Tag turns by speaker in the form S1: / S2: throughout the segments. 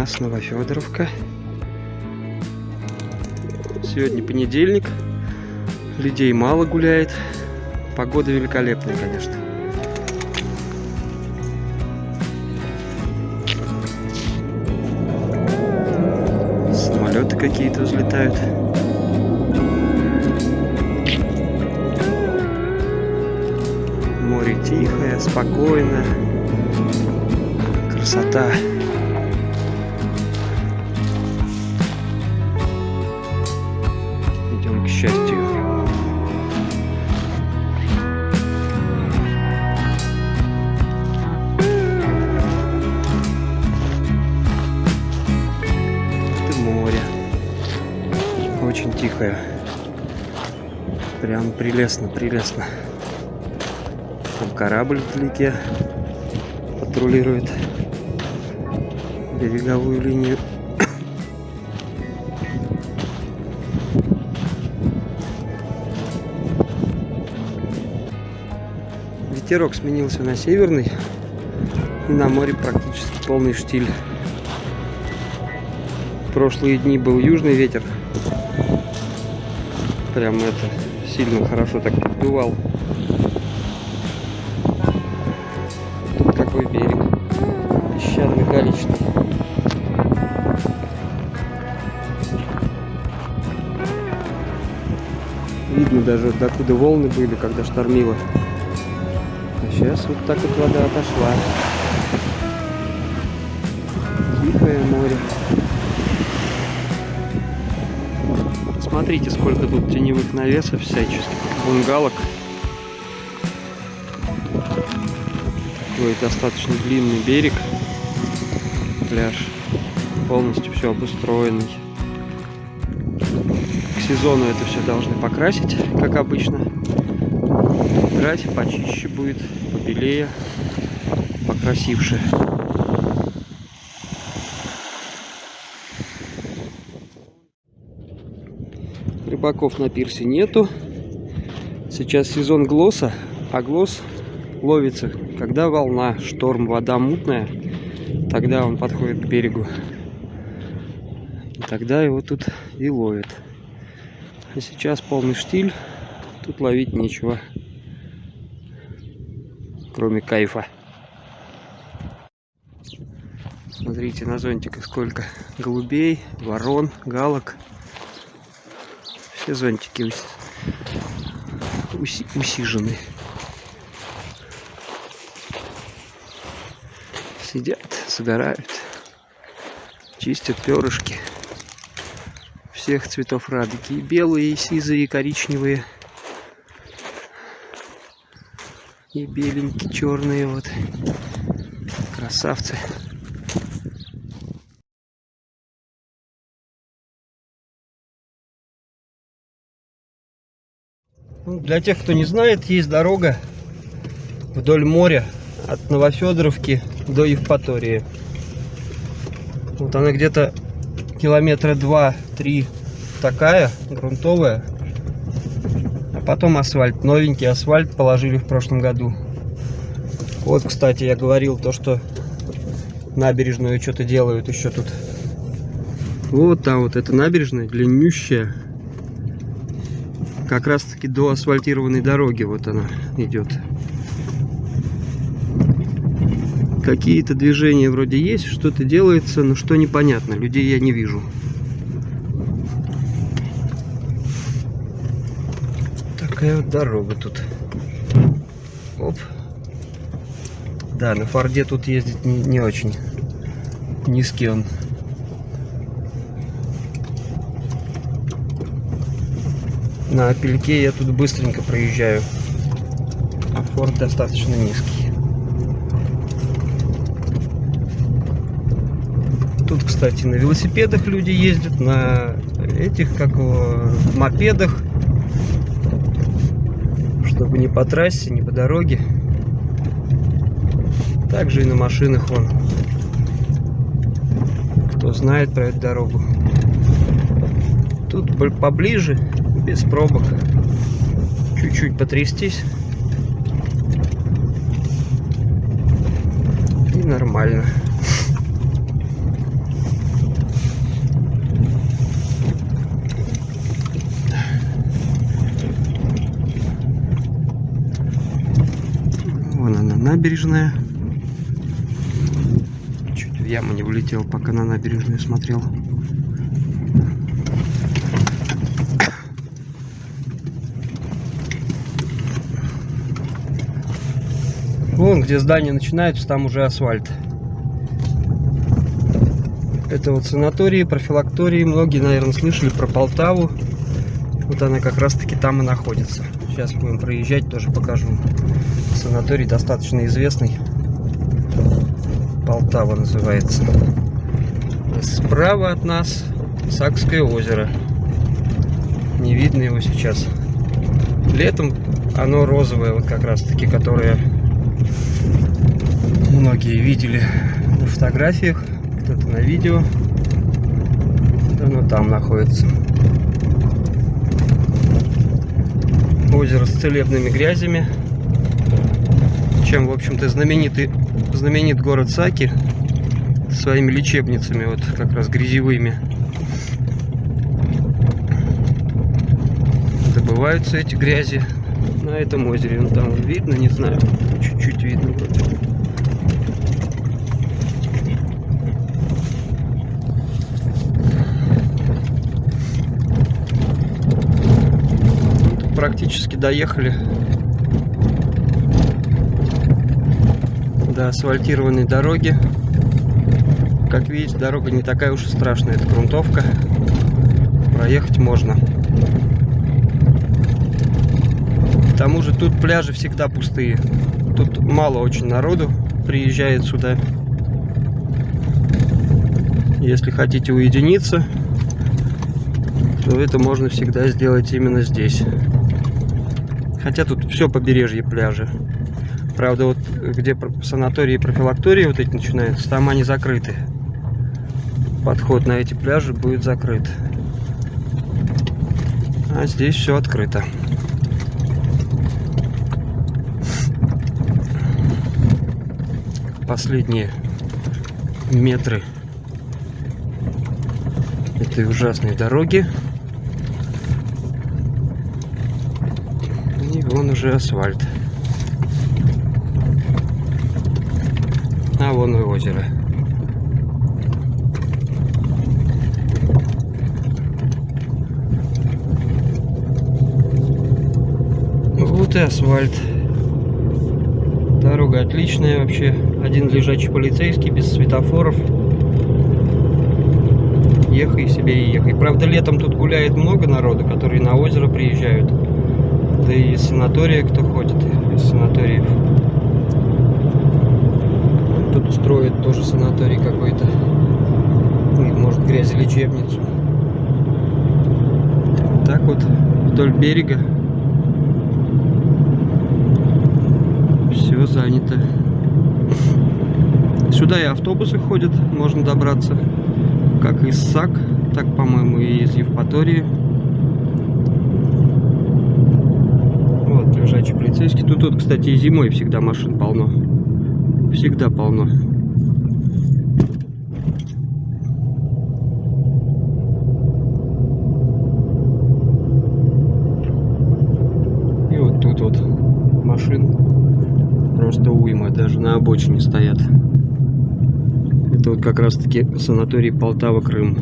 S1: нас Новофедоровка. Сегодня понедельник. Людей мало гуляет. Погода великолепная, конечно. Самолеты какие-то взлетают. Море тихое, спокойно. Красота. Идем счастью. Это море. Очень тихое. Прям прелестно, прелестно. Там корабль вдалеке патрулирует береговую линию. Ветерок сменился на северный, и на море практически полный штиль. Прошлые дни был южный ветер. Прям это сильно хорошо так поддувал. Тут какой берег. Песчано-галечный. Видно даже, докуда волны были, когда штормило. Сейчас вот так вот вода отошла. Тихое море. Смотрите, сколько тут теневых навесов всяческих, бунгалок. Такой достаточно длинный берег, пляж, полностью все обустроенный. К сезону это все должны покрасить, как обычно. Играть почище будет, побелее, покрасивше. Рыбаков на пирсе нету. Сейчас сезон глосса, а глосс ловится, когда волна, шторм, вода мутная. Тогда он подходит к берегу. И тогда его тут и ловят. А сейчас полный штиль. Тут ловить нечего. Кроме кайфа. Смотрите на зонтиках сколько голубей, ворон, галок. Все зонтики ус... Уси... усижены. Сидят, собирают, чистят перышки. Всех цветов радуги. И белые, и сизые, и коричневые. И беленькие, черные вот. Красавцы. Ну, для тех, кто не знает, есть дорога вдоль моря от Новофедоровки до Евпатории. Вот она где-то километра два-три такая, грунтовая. А потом асфальт. Новенький асфальт положили в прошлом году. Вот, кстати, я говорил то, что набережную что-то делают еще тут. Вот там вот эта набережная длиннющая. Как раз таки до асфальтированной дороги вот она идет. Какие-то движения вроде есть, что-то делается, но что непонятно. Людей я не вижу. Такая вот дорога тут. Оп. Да, на Форде тут ездить не, не очень. Низкий он. На апельке я тут быстренько проезжаю. А Форд достаточно низкий. Тут, кстати, на велосипедах люди ездят, на этих, как его, мопедах. Не по трассе, не по дороге. Также и на машинах вон. Кто знает про эту дорогу. Тут поближе, без пробок. Чуть-чуть потрястись. нормально. Набережная. Чуть в яму не влетел, пока на набережную смотрел. Вон, где здание начинается, там уже асфальт. Это вот санатории, профилактории. Многие, наверное, слышали про Полтаву. Вот она как раз-таки там и находится. Сейчас будем проезжать, тоже покажу. Санаторий достаточно известный. Полтава называется. Справа от нас Сакское озеро. Не видно его сейчас. Летом оно розовое, вот как раз таки, которое многие видели на фотографиях, кто-то на видео. Оно там находится. Озеро с целебными грязями. Чем, в общем-то, знаменитый, знаменит город Саки своими лечебницами, вот как раз грязевыми. Добываются эти грязи на этом озере. Вон там видно, не знаю, чуть-чуть видно вроде. практически доехали до асфальтированной дороги. Как видите, дорога не такая уж и страшная. Это грунтовка. Проехать можно. К тому же тут пляжи всегда пустые. Тут мало очень народу приезжает сюда. Если хотите уединиться, то это можно всегда сделать именно здесь. Хотя тут все побережье пляжа. Правда, вот где санатории и профилактории вот эти начинаются, там они закрыты. Подход на эти пляжи будет закрыт. А здесь все открыто. Последние метры этой ужасной дороги. вон уже асфальт. А вон и озеро. Вот и асфальт. Дорога отличная вообще. Один лежачий полицейский без светофоров. Ехай себе и ехай. Правда, летом тут гуляет много народа, которые на озеро приезжают да и санатория кто ходит, из санаториев. Тут строят тоже санаторий какой-то. Может грязелечебницу. Так вот вдоль берега все занято. Сюда и автобусы ходят, можно добраться. Как из САК, так, по-моему, и из Евпатории. лежачий полицейский. Тут, тут, кстати, и зимой всегда машин полно. Всегда полно. И вот тут вот машин просто уйма, даже на обочине стоят. Это вот как раз таки санаторий Полтава-Крым.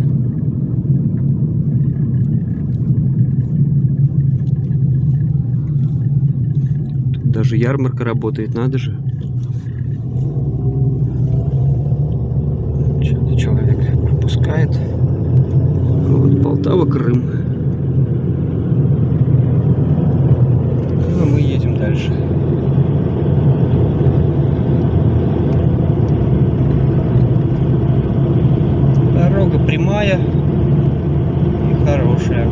S1: Даже ярмарка работает, надо же. Что-то человек пропускает. Вот, Полтава, Крым. А мы едем дальше. Дорога прямая и хорошая.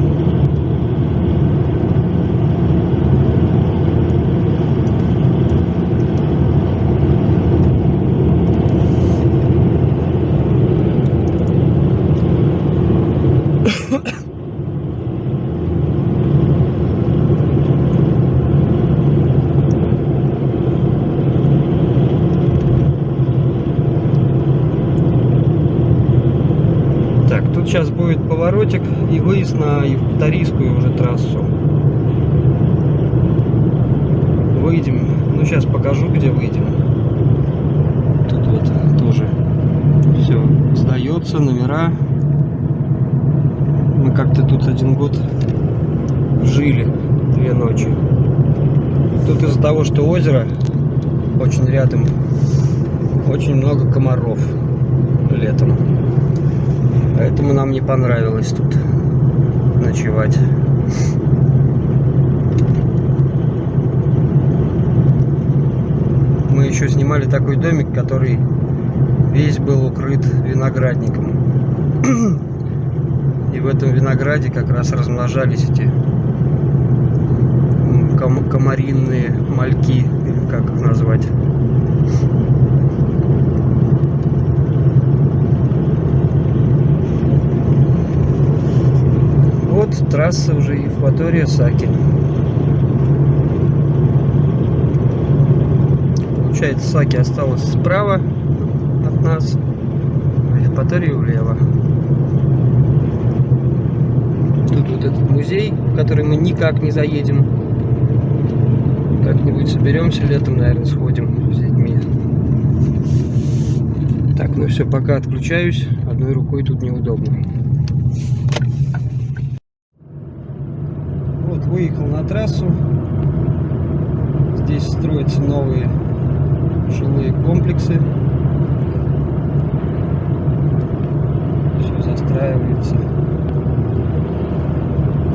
S1: сейчас поворотик и выезд на Евпаторийскую уже трассу. Выйдем. Ну, сейчас покажу, где выйдем. Тут вот тоже все сдается, номера. Мы как-то тут один год жили, две ночи. Тут из-за того, что озеро очень рядом, очень много комаров летом. Поэтому нам не понравилось тут ночевать. Мы еще снимали такой домик, который весь был укрыт виноградником. И в этом винограде как раз размножались эти ком комаринные мальки, как их назвать. Вот трасса уже Евпатория Саки. Получается, Саки осталось справа от нас, а Евпатория влево. Тут вот этот музей, в который мы никак не заедем. Как-нибудь соберемся летом, наверное, сходим с детьми. Так, ну все, пока отключаюсь. Одной рукой тут неудобно. Выехал на трассу. Здесь строятся новые жилые комплексы. Все застраивается.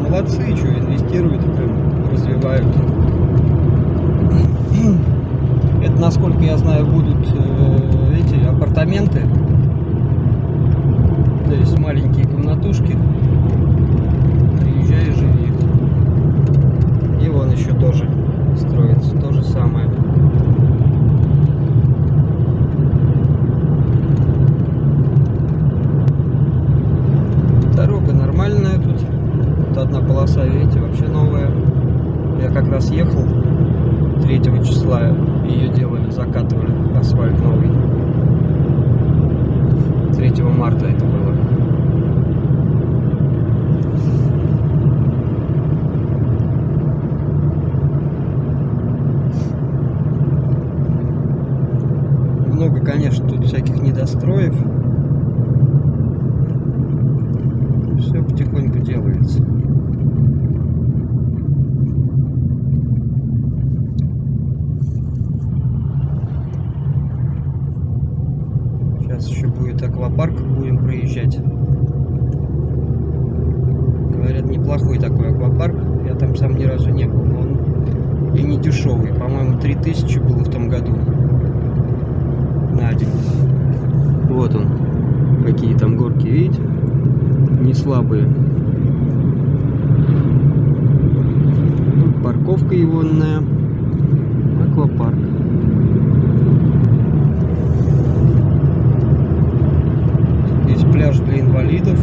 S1: Молодцы, что инвестируют, прям развивают. Это, насколько я знаю, будут э, эти апартаменты. То есть маленькие комнатушки. Приезжай и живи. И вон еще тоже строится то же самое. Дорога нормальная тут. Вот одна полоса, видите, вообще новая. Я как раз ехал 3 числа ее делали, закатывали асфальт новый. 3 марта это было. Много, конечно, тут всяких недостроев. Все потихоньку делается. Будет аквапарк, будем проезжать. Говорят, неплохой такой аквапарк. Я там сам ни разу не был, но он и не дешевый. По-моему, 3000 было в том году. На день. Вот он. Какие там горки, видите? Не слабые. Парковка егонная. Аквапарк. Здесь пляж для инвалидов.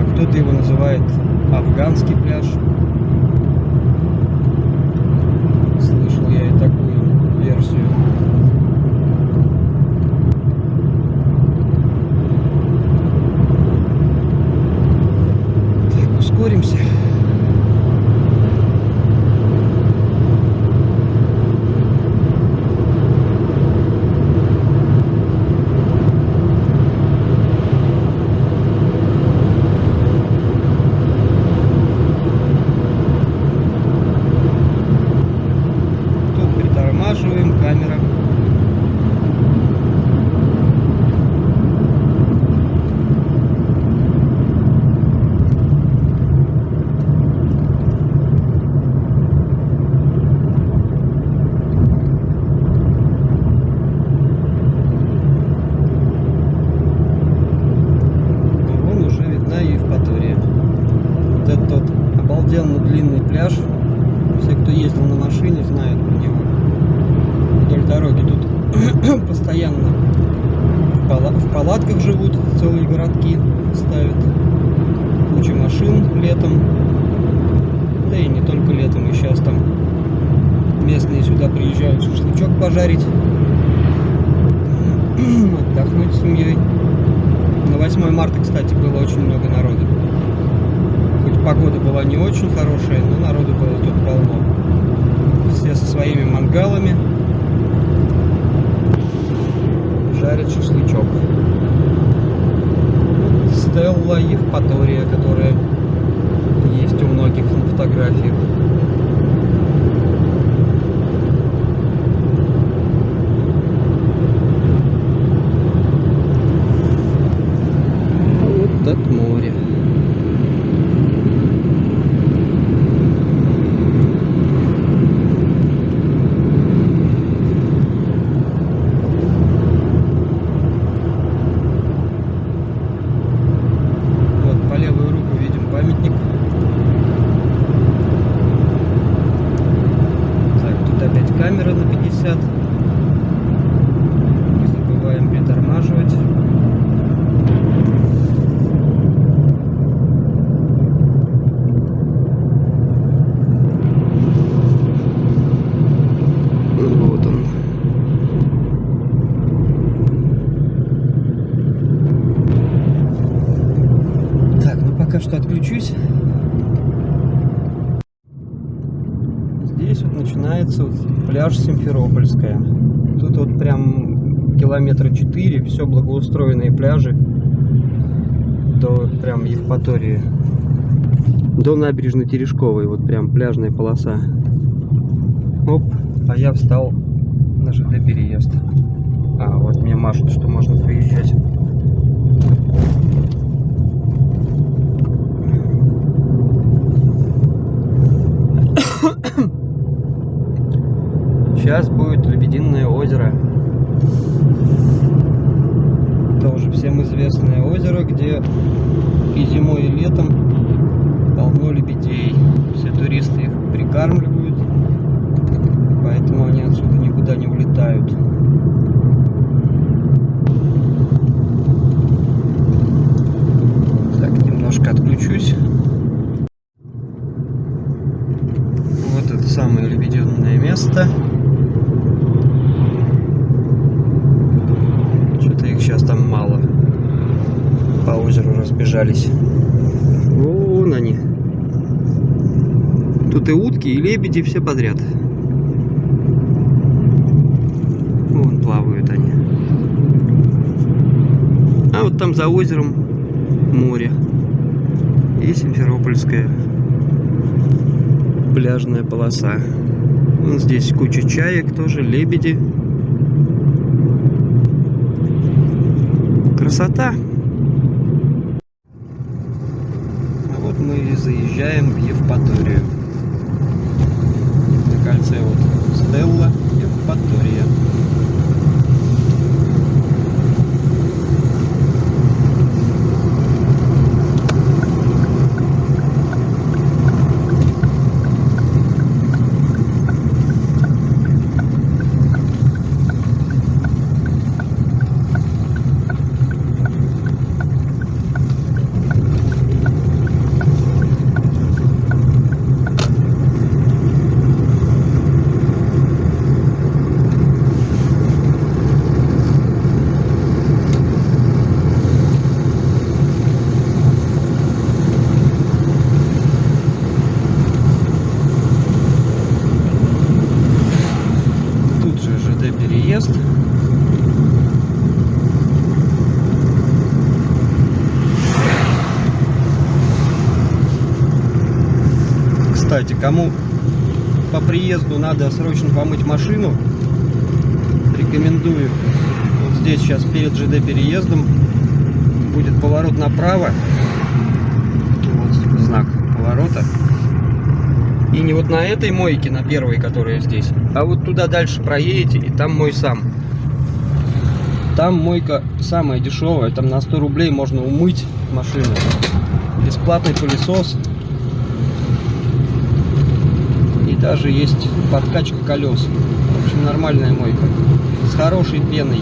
S1: А кто-то его называет афганский пляж. Слышал я и такую версию. Так, ускоримся. Тут притормаживаем, камера. А вон уже видна Евпатория. Вот этот вот обалденно длинный пляж. Все, кто ездил на машине, знают про него. Вдоль дороги тут постоянно в, пала- в палатках живут, целые городки ставят. Куча машин летом. Да и не только летом, и сейчас там местные сюда приезжают шашлычок пожарить. Отдохнуть с семьей. На 8 марта, кстати, было очень много народу. Хоть погода была не очень хорошая, но народу было тут полно. Все со своими мангалами жарят шашлычок. Стелла Евпатория, которая есть у многих на фотографиях. Вот от моря. Вот по левую руку видим памятник. Так, тут опять камера на 50. Не забываем притормаживать. Ну, Вот он. Так, ну пока что отключусь. Здесь вот начинается вот пляж Симферопольская. Тут вот прям километра 4, все благоустроенные пляжи до прям Евпатории. До набережной Терешковой, вот прям пляжная полоса. Оп, а я встал на ЖД переезд. А, вот мне машут, что можно приезжать. Сейчас будет Лебединое озеро. Тоже всем известное озеро, где и зимой, и летом полно лебедей. Все туристы их прикармливают, поэтому они отсюда никуда не улетают. Так, немножко отключусь. Вот это самое лебединое место. Что-то их сейчас там мало. По озеру разбежались. Вон они. Тут и утки, и лебеди, все подряд. Вон плавают они. А вот там за озером море. И Симферопольская пляжная полоса. Вон здесь куча чаек тоже, лебеди. Красота. А вот мы и заезжаем в Евпаторию. На кольце вот Стелла, Евпатория. Тут же ЖД переезд. Кстати, кому по приезду надо срочно помыть машину, рекомендую. Вот здесь сейчас перед ЖД переездом будет поворот направо. Вот знак поворота. И не вот на этой мойке, на первой, которая здесь, а вот туда дальше проедете, и там мой сам. Там мойка самая дешевая, там на 100 рублей можно умыть машину. Бесплатный пылесос. И даже есть подкачка колес. В общем, нормальная мойка. С хорошей пеной.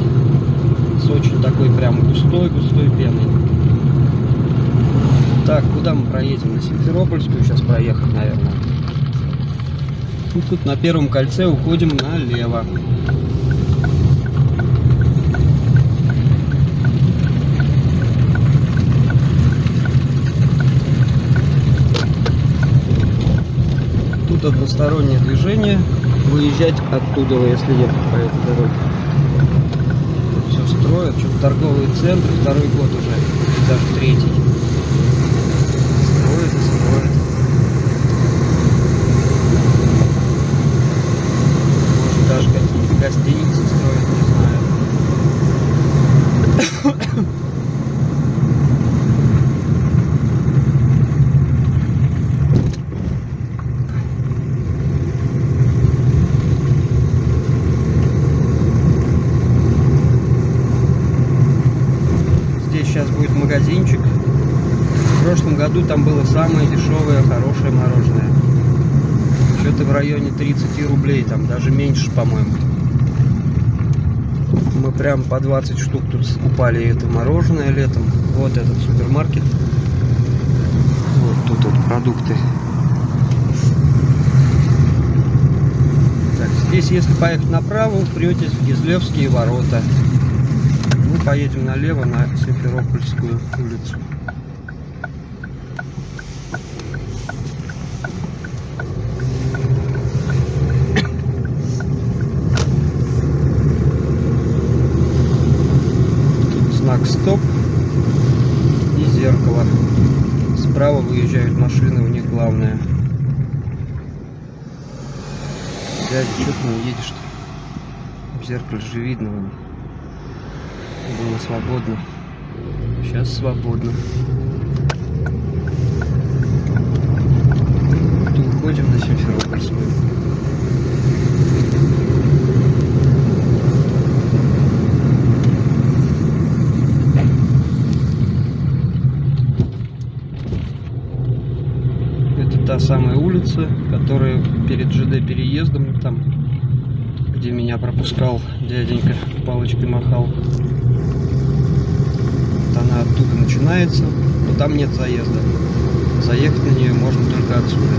S1: С очень такой прям густой-густой пеной. Так, куда мы проедем? На Симферопольскую сейчас проехать, наверное. И тут на первом кольце уходим налево. Тут одностороннее движение. Выезжать оттуда, если ехать по этой дороге. Все строят, что торговые центры, второй год уже, даже третий. Строят и строят. Может даже какие-то гостиницы строят, не знаю. Здесь сейчас будет магазинчик. В прошлом году там было самое дешевое, хорошее мороженое. Что-то в районе 30 рублей, там меньше, по-моему. Мы прям по 20 штук тут скупали это мороженое летом. Вот этот супермаркет. Вот тут вот продукты. Так, здесь, если поехать направо, упретесь в Гизлевские ворота. Мы поедем налево на Симферопольскую улицу. Тут знак стоп и зеркало. Справа выезжают машины, у них главное. Дядя, что ты не едешь-то? В зеркале же видно вон. Было свободно. Сейчас свободно. И уходим на Симферопольскую. Это улица, которая перед ЖД переездом, там, где меня пропускал дяденька, палочкой махал. Вот она оттуда начинается, но там нет заезда. Заехать на нее можно только отсюда.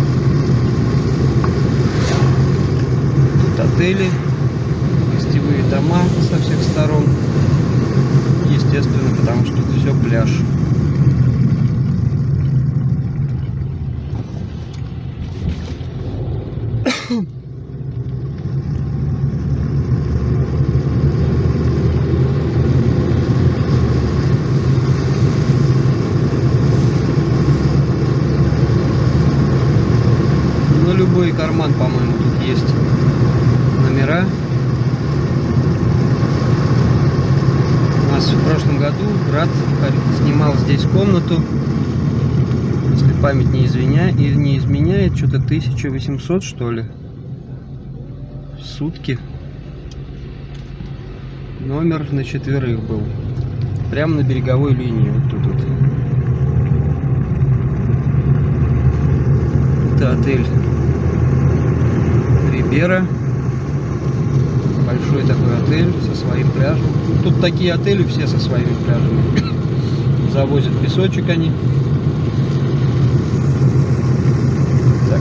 S1: Тут отели, гостевые дома со всех сторон. Естественно, потому что это все пляж. На любой карман, по-моему, тут есть номера. У нас в прошлом году брат снимал здесь комнату. Если память не, извиня... и не изменяет, что-то 1800 что ли. В сутки. Номер на четверых был. Прямо на береговой линии. Вот тут вот. Это отель Рибера. Большой такой отель со своим пляжем. Тут такие отели все со своими пляжами. Завозят песочек они. Так.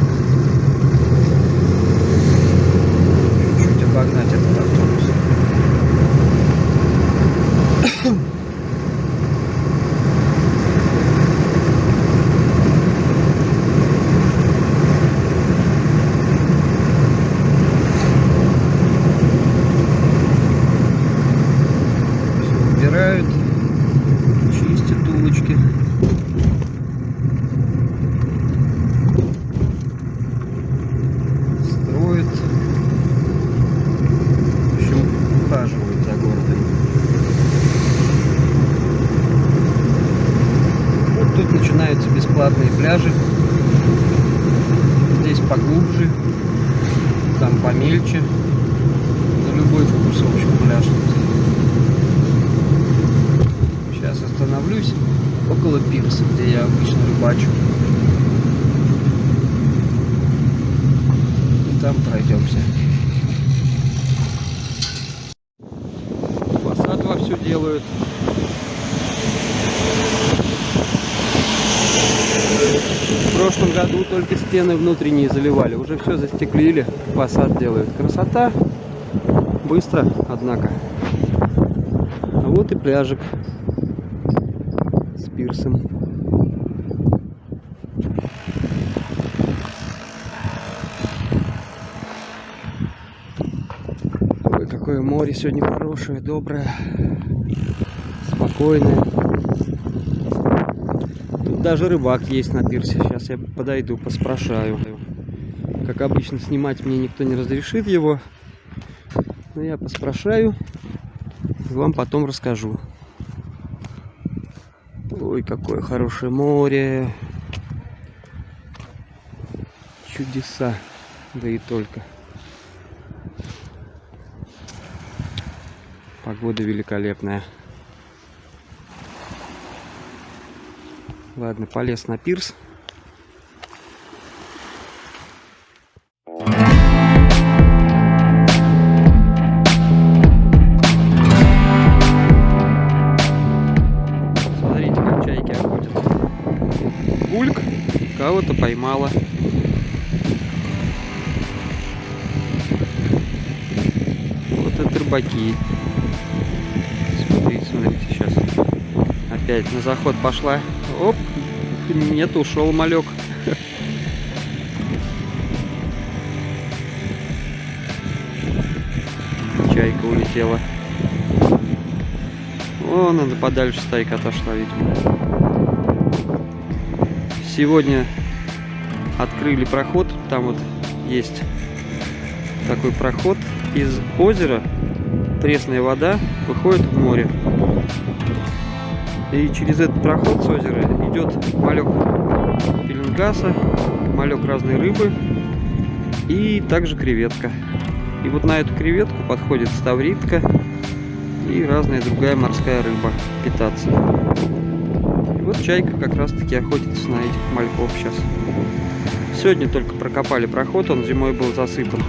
S1: Чуть-чуть обогнать этот автобус. Всё убирают, чистят улочки. Строят. В общем, ухаживают за городом. Вот тут начинаются бесплатные пляжи. Здесь поглубже, там помельче. На любой вкус, в общем, пляж тут. Сейчас остановлюсь около пирса, где рыбачу. И там пройдемся. Фасад вовсю делают. В прошлом году только стены внутренние заливали. Уже все застеклили. Фасад делают. Красота. Быстро, однако. А вот и пляжик с пирсом. Какое море сегодня хорошее, доброе, спокойное. Тут даже рыбак есть на пирсе. Сейчас я подойду, поспрашаю. Как обычно, снимать мне никто не разрешит его. Но я поспрашаю и вам потом расскажу. Ой, какое хорошее море. Чудеса. Да и только. Погода великолепная. Ладно, полез на пирс. Смотрите, как чайки охотятся. Бульк кого-то поймала. Вот это рыбаки. Опять на заход пошла. Оп, нет, ушел малек. Чайка улетела. О, надо подальше стайка отошла, видимо. Сегодня открыли проход. Там вот есть такой проход из озера. Пресная вода выходит в море. И через этот проход с озера идет малек пеленгаса, малек разной рыбы и также креветка. И вот на эту креветку подходит ставритка и разная другая морская рыба питаться. И вот чайка как раз таки охотится на этих мальков сейчас. Сегодня только прокопали проход, он зимой был засыпан.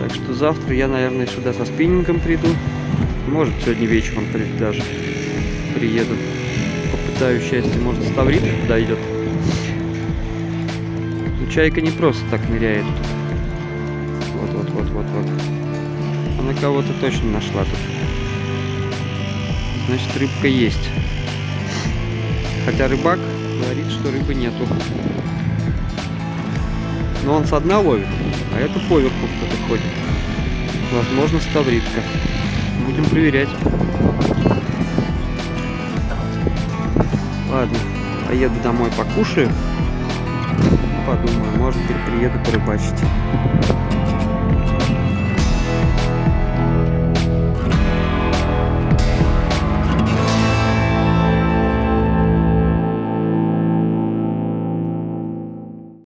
S1: Так что завтра я, наверное, сюда со спиннингом приду. Может, сегодня вечером даже приеду. Попытаюсь счастье, может, ставритка подойдет. Но чайка не просто так ныряет тут. Вот-вот-вот-вот-вот. Она кого-то точно нашла тут. Значит, рыбка есть. Хотя рыбак говорит, что рыбы нету. Но он со дна ловит, а это поверху кто-то ходит. Возможно, ставритка. Будем проверять. Ладно, поеду домой покушаю. Подумаю, может быть приеду порыбачить.